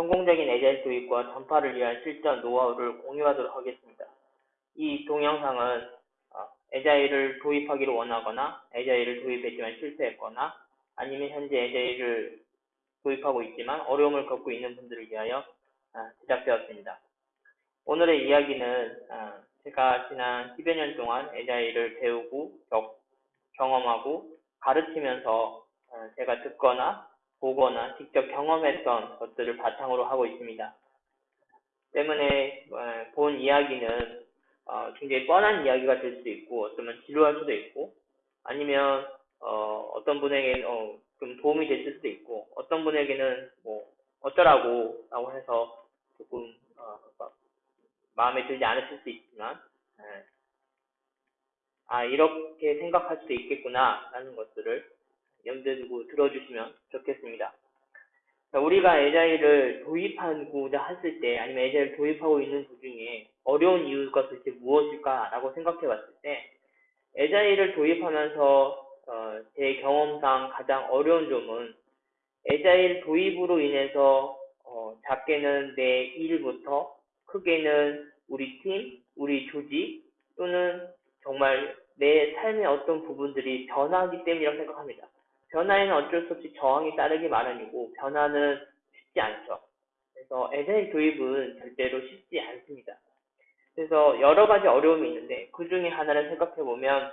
성공적인 에자일 도입과 전파를 위한 실전 노하우를 공유하도록 하겠습니다. 이 동영상은 어, 에자일을 도입하기를 원하거나 에자일을 도입했지만 실패했거나 아니면 현재 에자일을 도입하고 있지만 어려움을 겪고 있는 분들을 위하여 아, 제작되었습니다. 오늘의 이야기는 아, 제가 지난 10여 년 동안 에자일을 배우고 경험하고 가르치면서 어, 제가 듣거나 보거나 직접 경험했던 것들을 바탕으로 하고 있습니다. 때문에 어, 본 이야기는 어, 굉장히 뻔한 이야기가 될 수도 있고 어쩌면 지루할 수도 있고 아니면 어, 떤 분에게는 어, 좀 도움이 됐을 수도 있고 어떤 분에게는 뭐 어쩌라고 라고 해서 조금 어, 마음에 들지 않으실 수 있지만 네. 아 이렇게 생각할 수도 있겠구나 라는 것들을 염두에 두고 들어주시면 좋겠습니다. 우리가 에자일을 도입하고자 했을 때 아니면 에자일을 도입하고 있는 도중에 어려운 이유가 도대체 무엇일까라고 생각해 봤을 때 에자일을 도입하면서 어, 제 경험상 가장 어려운 점은 에자일 도입으로 인해서 어, 작게는 내 일부터 크게는 우리 팀, 우리 조직 또는 정말 내 삶의 어떤 부분들이 변하기 때문이라고 생각합니다. 변화에는 어쩔 수 없이 저항이 따르기 마련이고 변화는 쉽지 않죠. 그래서 에자일 도입은 절대로 쉽지 않습니다. 그래서 여러 가지 어려움이 있는데 그 중에 하나를 생각해 보면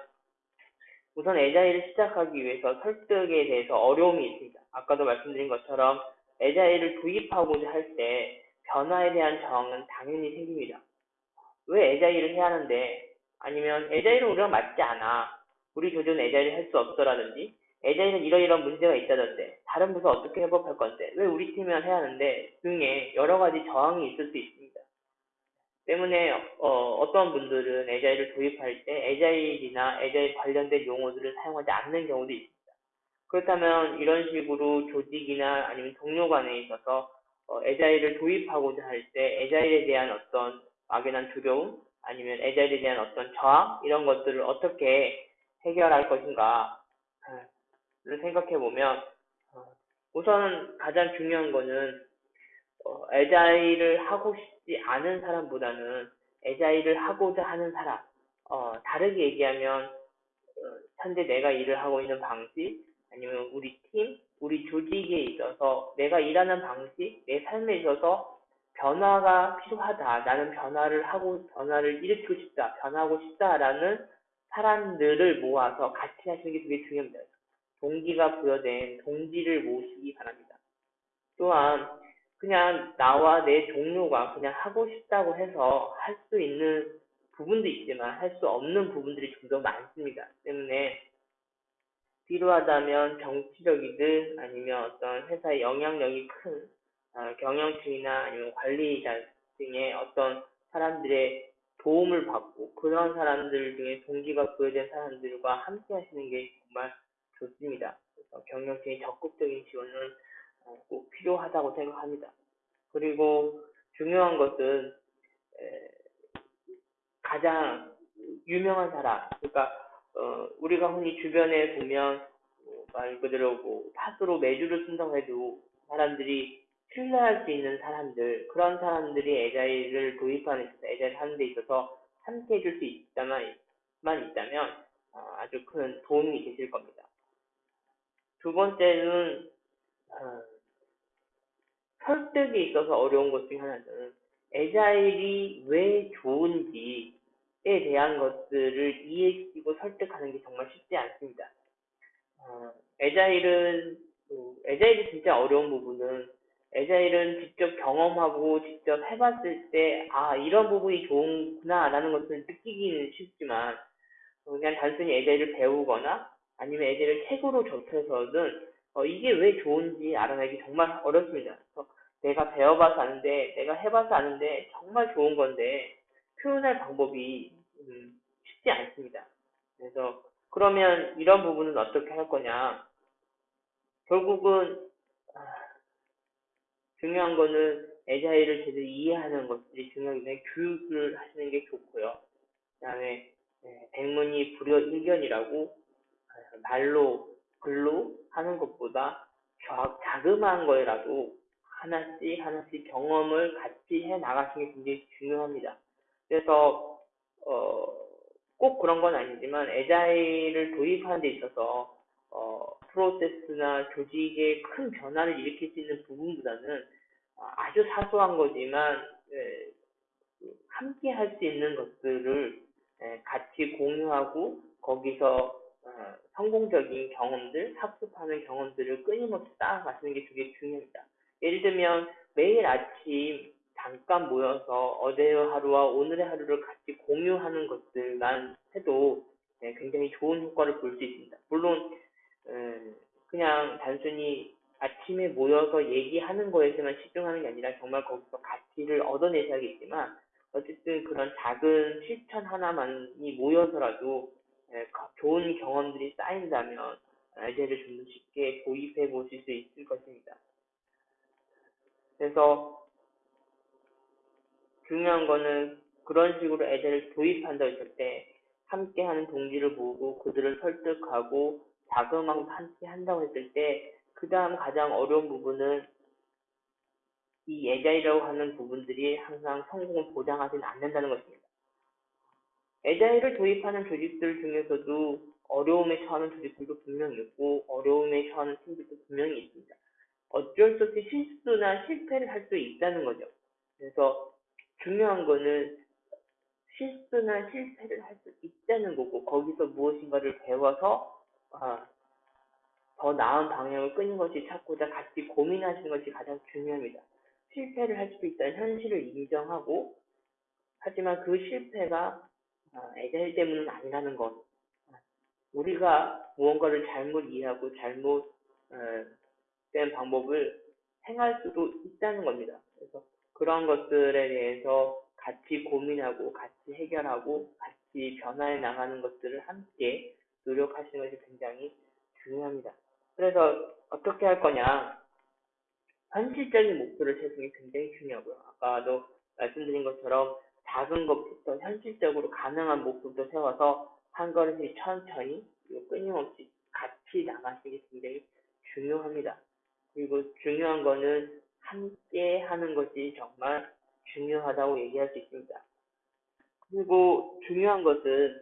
우선 에자일을 시작하기 위해서 설득에 대해서 어려움이 있습니다. 아까도 말씀드린 것처럼 에자일을 도입하고자 할 때 변화에 대한 저항은 당연히 생깁니다. 왜 에자일을 해야 하는데 아니면 에자일은 우리가 맞지 않아. 우리 교조는 에자일을 할 수 없어라든지 에자일은 이러이러한 문제가 있다던데 다른 부서 어떻게 회복할 건데 왜 우리 팀이만 해야 하는데 등의 여러 가지 저항이 있을 수 있습니다. 때문에 어, 떤 분들은 에자일을 도입할 때 에자일이나 에자일 관련된 용어들을 사용하지 않는 경우도 있습니다. 그렇다면 이런 식으로 조직이나 아니면 동료 간에 있어서 어, 에자일을 도입하고자 할 때 에자일에 대한 어떤 막연한 두려움 아니면 에자일에 대한 어떤 저항 이런 것들을 어떻게 해결할 것인가 를 생각해 보면 어, 우선 가장 중요한 거는 어, 에자일을 하고 싶지 않은 사람보다는 에자일을 하고자 하는 사람 어, 다르게 얘기하면 어, 현재 내가 일을 하고 있는 방식 아니면 우리 팀, 우리 조직에 있어서 내가 일하는 방식, 내 삶에 있어서 변화가 필요하다. 나는 변화를 하고 변화를 일으키고 싶다. 변하고 싶다라는 사람들을 모아서 같이 하시는 게 되게 중요합니다. 동기가 부여된 동지를 모시기 바랍니다. 또한 그냥 나와 내 동료가 그냥 하고 싶다고 해서 할 수 있는 부분도 있지만 할 수 없는 부분들이 좀 더 많습니다. 때문에 필요하다면 정치적이든 아니면 어떤 회사의 영향력이 큰 어, 경영층이나 아니면 관리자 등의 어떤 사람들의 도움을 받고 그런 사람들 중에 동기가 부여된 사람들과 함께 하시는 게 정말 좋습니다. 그래서 경영진의 적극적인 지원은 어, 꼭 필요하다고 생각합니다. 그리고 중요한 것은 가장 유명한 사람, 그러니까 어, 우리가 흔히 주변에 보면 뭐, 말 그대로 뭐 팥으로 매주를 쓴다고 해도 사람들이 신뢰할 수 있는 사람들, 그런 사람들이 에자일을 도입하는 데 있어서, 에자일 하는 데 있어서 함께 해줄 수 있다만, 있다면 어, 아주 큰 도움이 되실 겁니다. 두 번째는 어, 설득에 있어서 어려운 것 중에 하나는 에자일이 왜 좋은지에 대한 것들을 이해시키고 설득하는 게 정말 쉽지 않습니다. 어, 에자일은 어, 에자일이 진짜 어려운 부분은 에자일은 직접 경험하고 직접 해봤을 때, 아, 이런 부분이 좋구나, 라는 것을 느끼기는 쉽지만, 그냥 단순히 에자일을 배우거나, 아니면 애들을 책으로 접해서든 어, 이게 왜 좋은지 알아내기 정말 어렵습니다. 그래서 내가 배워봐서 아는데 내가 해봐서 아는데 정말 좋은 건데 표현할 방법이 음, 쉽지 않습니다. 그래서 그러면 이런 부분은 어떻게 할 거냐? 결국은 아, 중요한 거는 에자일을 제대로 이해하는 것들이 때문에 교육을 하시는 게 좋고요. 그 다음에 네, 백문이 불여 일견이라고 말로 글로 하는 것보다 자그마한 거라도 하나씩 하나씩 경험을 같이 해 나가시는 게 굉장히 중요합니다. 그래서 어, 꼭 그런 건 아니지만 에자일을 도입하는 데 있어서 어, 프로세스나 조직에 큰 변화를 일으킬 수 있는 부분보다는 아주 사소한 거지만 예, 함께 할 수 있는 것들을 예, 같이 공유하고 거기서 어, 성공적인 경험들, 학습하는 경험들을 끊임없이 쌓아가시는 게 되게 중요합니다. 예를 들면 매일 아침 잠깐 모여서 어제의 하루와 오늘의 하루를 같이 공유하는 것들만 해도 네, 굉장히 좋은 효과를 볼 수 있습니다. 물론 음, 그냥 단순히 아침에 모여서 얘기하는 거에서만 집중하는 게 아니라 정말 거기서 가치를 얻어내셔야겠지만 어쨌든 그런 작은 실천 하나만이 모여서라도 예, 좋은 경험들이 쌓인다면 아이디어를 좀더 쉽게 도입해 보실 수 있을 것입니다. 그래서 중요한 거는 그런 식으로 애들을 도입한다 했을 때 함께 하는 동기를 모으고 그들을 설득하고 자금하고 함께 한다고 했을 때 그 다음 가장 어려운 부분은 이 애자이라고 하는 부분들이 항상 성공을 보장하지는 않는다는 것입니다. 애자이를 도입하는 조직들 중에서도 어려움에 처하는 조직들도 분명히 있고 어려움에 처하는 팀들도 분명히 있습니다. 어쩔 수 없이 실수나 실패를 할 수 있다는 거죠. 그래서 중요한 거는 실수나 실패를 할 수 있다는 거고 거기서 무엇인가를 배워서 아, 더 나은 방향을 끊임없이 찾고자 같이 고민하시는 것이 가장 중요합니다. 실패를 할 수도 있다는 현실을 인정하고 하지만 그 실패가 애자일 때문은 아니라는 것. 우리가 무언가를 잘못 이해하고 잘못 된 방법을 행할 수도 있다는 겁니다. 그래서 그런 것들에 대해서 같이 고민하고 같이 해결하고 같이 변화해 나가는 것들을 함께 노력하시는 것이 굉장히 중요합니다. 그래서 어떻게 할 거냐? 현실적인 목표를 세우는 게 굉장히 중요하고요. 아까도 말씀드린 것처럼 작은 것부터 현실적으로 가능한 목표부터 세워서 한 걸음씩 천천히 그리고 끊임없이 같이 나가시는 게 굉장히 중요합니다. 그리고 중요한 거는 함께 하는 것이 정말 중요하다고 얘기할 수 있습니다. 그리고 중요한 것은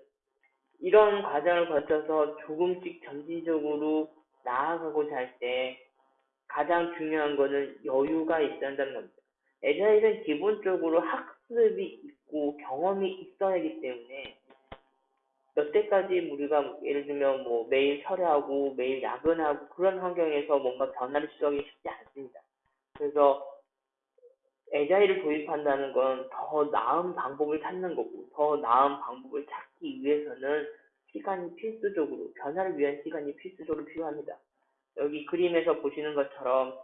이런 과정을 거쳐서 조금씩 점진적으로 나아가고자 할 때 가장 중요한 거는 여유가 있어야 한다는 겁니다. 에자일은 기본적으로 학습이 있고 경험이 있어야 하기 때문에 여태까지 우리가 예를 들면 뭐 매일 철회하고 매일 야근하고 그런 환경에서 뭔가 변화를 시도하기 쉽지 않습니다. 그래서 에자일을 도입한다는 건 더 나은 방법을 찾는 거고 더 나은 방법을 찾기 위해서는 시간이 필수적으로 변화를 위한 시간이 필수적으로 필요합니다. 여기 그림에서 보시는 것처럼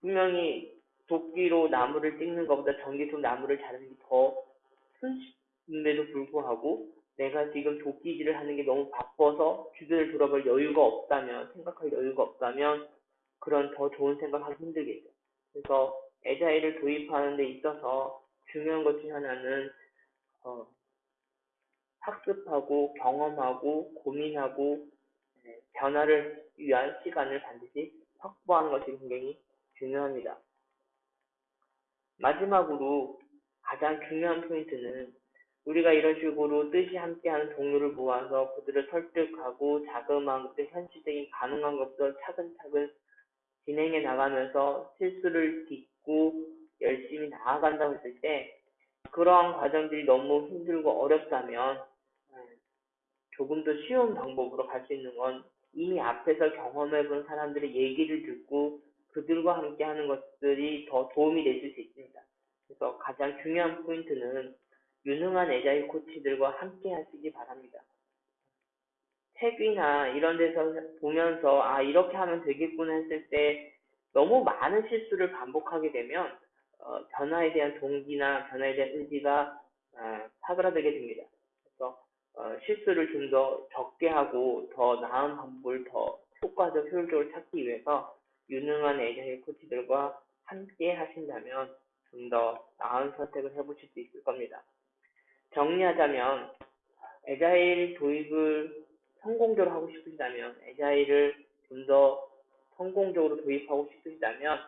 분명히 도끼로 나무를 찍는 것보다 전기로 나무를 자르는 게 더 손쉽음에도 불구하고 내가 지금 도끼질을 하는 게 너무 바빠서 주변을 돌아볼 여유가 없다면 생각할 여유가 없다면 그런 더 좋은 생각하기 힘들겠죠. 그래서 에자일을 도입하는 데 있어서 중요한 것 중 하나는 어, 학습하고 경험하고 고민하고 네, 변화를 위한 시간을 반드시 확보하는 것이 굉장히 중요합니다. 마지막으로 가장 중요한 포인트는 우리가 이런 식으로 뜻이 함께하는 동료를 모아서 그들을 설득하고 자그마한 것들, 현실적인 가능한 것들 차근차근 진행해 나가면서 실수를 딛고 열심히 나아간다고 했을 때 그러한 과정들이 너무 힘들고 어렵다면 음, 조금 더 쉬운 방법으로 갈 수 있는 건 이미 앞에서 경험해 본 사람들의 얘기를 듣고 그들과 함께 하는 것들이 더 도움이 되실 수 있습니다. 그래서 가장 중요한 포인트는 유능한 에자일 코치들과 함께 하시기 바랍니다. 책이나 이런 데서 보면서 아 이렇게 하면 되겠구나 했을 때 너무 많은 실수를 반복하게 되면 어, 변화에 대한 동기나 변화에 대한 의지가 어, 사그라들게 됩니다. 그래서 어, 실수를 좀 더 적게 하고 더 나은 방법을 더 효과적 효율적으로 찾기 위해서 유능한 에이전트 코치들과 함께 하신다면 좀 더 나은 선택을 해보실 수 있을 겁니다. 정리하자면 에자일 도입을 성공적으로 하고 싶으시다면 에자일을 좀 더 성공적으로 도입하고 싶으시다면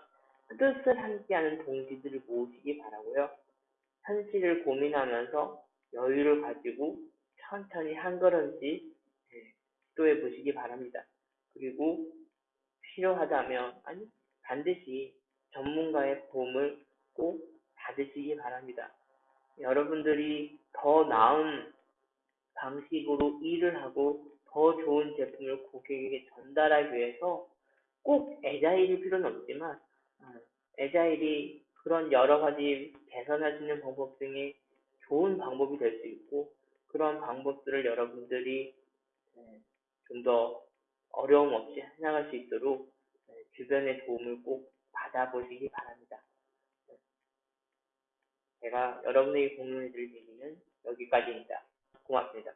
뜻을 함께하는 동지들을 모으시기 바라고요. 현실을 고민하면서 여유를 가지고 천천히 한 걸음씩 예, 시도해 보시기 바랍니다. 그리고 필요하다면 아니 반드시 전문가의 도움을 꼭 받으시기 바랍니다. 여러분들이 더 나은 방식으로 일을 하고 더 좋은 제품을 고객에게 전달하기 위해서 꼭 에자일이 필요는 없지만 어, 에자일이 그런 여러 가지 개선할 수 있는 방법 중에 좋은 방법이 될 수 있고 그런 방법들을 여러분들이 좀 더 어려움 없이 해나갈 수 있도록 네, 주변의 도움을 꼭 받아보시기 바랍니다. 네. 제가 여러분에게 공유해드릴 얘기는 여기까지입니다. 고맙습니다.